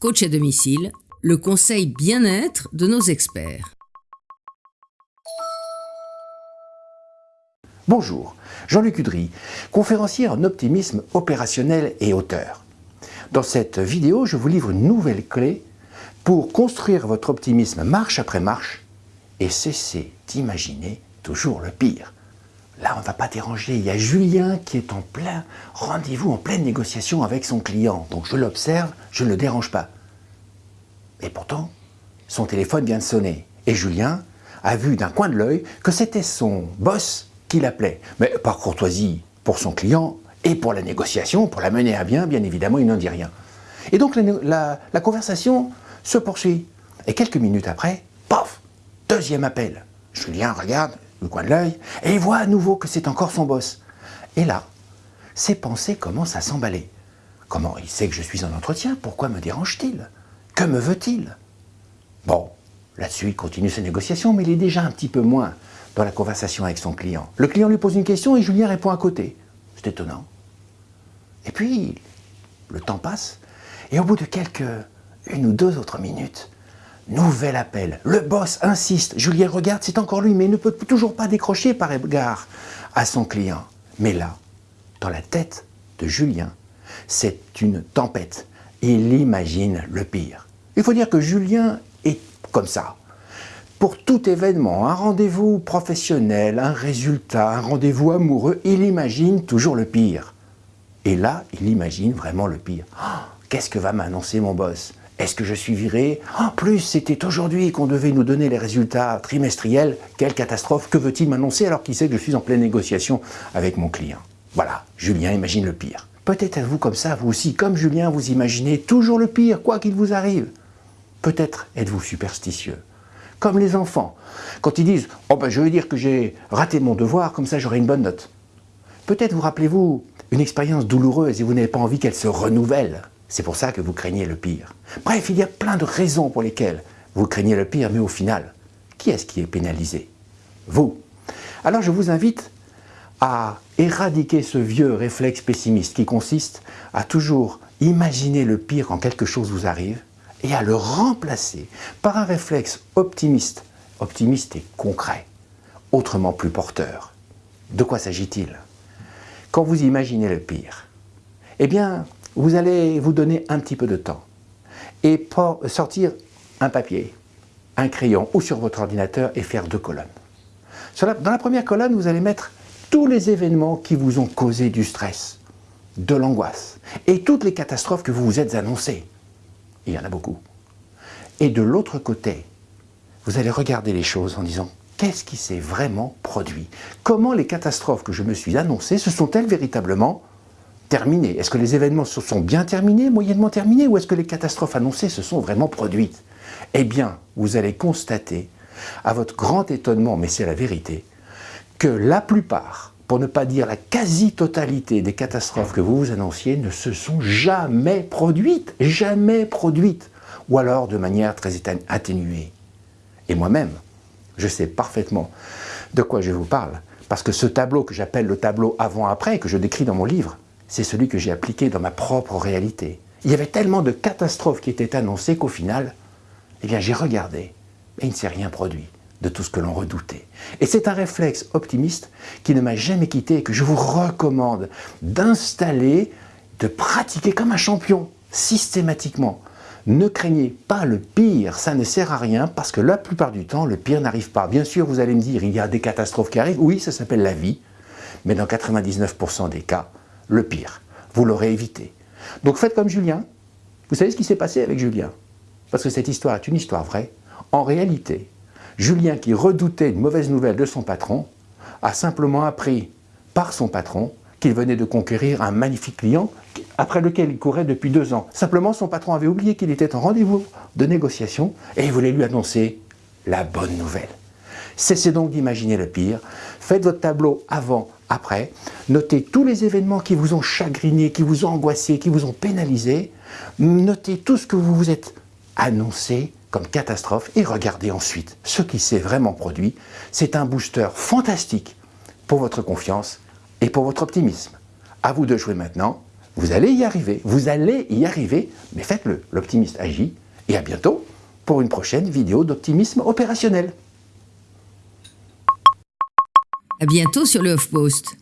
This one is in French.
Coach à domicile, le conseil bien-être de nos experts. Bonjour, Jean-Luc Udry, conférencier en optimisme opérationnel et auteur. Dans cette vidéo, je vous livre une nouvelle clé pour construire votre optimisme marche après marche et cesser d'imaginer toujours le pire. Là, on ne va pas déranger. Il y a Julien qui est en plein rendez-vous, en pleine négociation avec son client. Donc je l'observe, je ne le dérange pas. Et pourtant, son téléphone vient de sonner. Et Julien a vu d'un coin de l'œil que c'était son boss qui l'appelait. Mais par courtoisie pour son client et pour la négociation, pour la mener à bien, bien évidemment, il n'en dit rien. Et donc la, conversation se poursuit. Et quelques minutes après, paf, deuxième appel. Julien regarde, le coin de l'œil, et il voit à nouveau que c'est encore son boss. Et là, ses pensées commencent à s'emballer. Comment il sait que je suis en entretien? Pourquoi me dérange-t-il? Que me veut-il? Bon, là-dessus, il continue ses négociations, mais il est déjà un petit peu moins dans la conversation avec son client. Le client lui pose une question et Julien répond à côté. C'est étonnant. Et puis, le temps passe, et au bout de quelques une ou deux autres minutes, Nouvel appel. Le boss insiste. Julien regarde, c'est encore lui, mais il ne peut toujours pas décrocher par égard à son client. Mais là, dans la tête de Julien, c'est une tempête. Il imagine le pire. Il faut dire que Julien est comme ça. Pour tout événement, un rendez-vous professionnel, un résultat, un rendez-vous amoureux, il imagine toujours le pire. Et là, il imagine vraiment le pire. Oh, qu'est-ce que va m'annoncer mon boss? Est-ce que je suis viré? En plus, c'était aujourd'hui qu'on devait nous donner les résultats trimestriels. Quelle catastrophe Que veut-il m'annoncer alors qu'il sait que je suis en pleine négociation avec mon client? Voilà, Julien imagine le pire. Peut-être êtes-vous comme ça, vous aussi, comme Julien, vous imaginez toujours le pire, quoi qu'il vous arrive. Peut-être êtes-vous superstitieux. Comme les enfants, quand ils disent « Oh ben je veux dire que j'ai raté mon devoir, comme ça j'aurai une bonne note ». Peut-être vous rappelez-vous une expérience douloureuse et vous n'avez pas envie qu'elle se renouvelle. C'est pour ça que vous craignez le pire. Bref, il y a plein de raisons pour lesquelles vous craignez le pire, mais au final, qui est-ce qui est pénalisé? Vous. Alors je vous invite à éradiquer ce vieux réflexe pessimiste qui consiste à toujours imaginer le pire quand quelque chose vous arrive et à le remplacer par un réflexe optimiste, optimiste et concret, autrement plus porteur. De quoi s'agit-il? Quand vous imaginez le pire, eh bien, vous allez vous donner un petit peu de temps et sortir un papier, un crayon ou sur votre ordinateur et faire deux colonnes. Dans la première colonne, vous allez mettre tous les événements qui vous ont causé du stress, de l'angoisse et toutes les catastrophes que vous vous êtes annoncées. Il y en a beaucoup. Et de l'autre côté, vous allez regarder les choses en disant qu'est-ce qui s'est vraiment produit? Comment les catastrophes que je me suis annoncées se sont-elles véritablement terminé Est-ce que les événements se sont bien terminés, moyennement terminés, ou est-ce que les catastrophes annoncées se sont vraiment produites? Eh bien, vous allez constater, à votre grand étonnement, mais c'est la vérité, que la plupart, pour ne pas dire la quasi-totalité des catastrophes que vous vous annonciez, ne se sont jamais produites, jamais produites, ou alors de manière très atténuée. Et moi-même, je sais parfaitement de quoi je vous parle, parce que ce tableau que j'appelle le tableau avant-après, que je décris dans mon livre, c'est celui que j'ai appliqué dans ma propre réalité. Il y avait tellement de catastrophes qui étaient annoncées qu'au final, eh bien j'ai regardé et il ne s'est rien produit de tout ce que l'on redoutait. Et c'est un réflexe optimiste qui ne m'a jamais quitté et que je vous recommande d'installer, de pratiquer comme un champion, systématiquement. Ne craignez pas le pire, ça ne sert à rien parce que la plupart du temps, le pire n'arrive pas. Bien sûr, vous allez me dire, il y a des catastrophes qui arrivent, oui, ça s'appelle la vie, mais dans 99% des cas, le pire. Vous l'aurez évité. Donc faites comme Julien. Vous savez ce qui s'est passé avec Julien? Parce que cette histoire est une histoire vraie. En réalité, Julien qui redoutait une mauvaise nouvelle de son patron, a simplement appris par son patron qu'il venait de conquérir un magnifique client après lequel il courait depuis deux ans. Simplement, son patron avait oublié qu'il était en rendez-vous de négociation et il voulait lui annoncer la bonne nouvelle. Cessez donc d'imaginer le pire, faites votre tableau avant, après, notez tous les événements qui vous ont chagriné, qui vous ont angoissé, qui vous ont pénalisé, notez tout ce que vous vous êtes annoncé comme catastrophe et regardez ensuite ce qui s'est vraiment produit. C'est un booster fantastique pour votre confiance et pour votre optimisme. À vous de jouer maintenant, Vous allez y arriver, vous allez y arriver, mais faites-le. L'optimiste agit et à bientôt pour une prochaine vidéo d'optimisme opérationnel. À bientôt sur le HuffPost.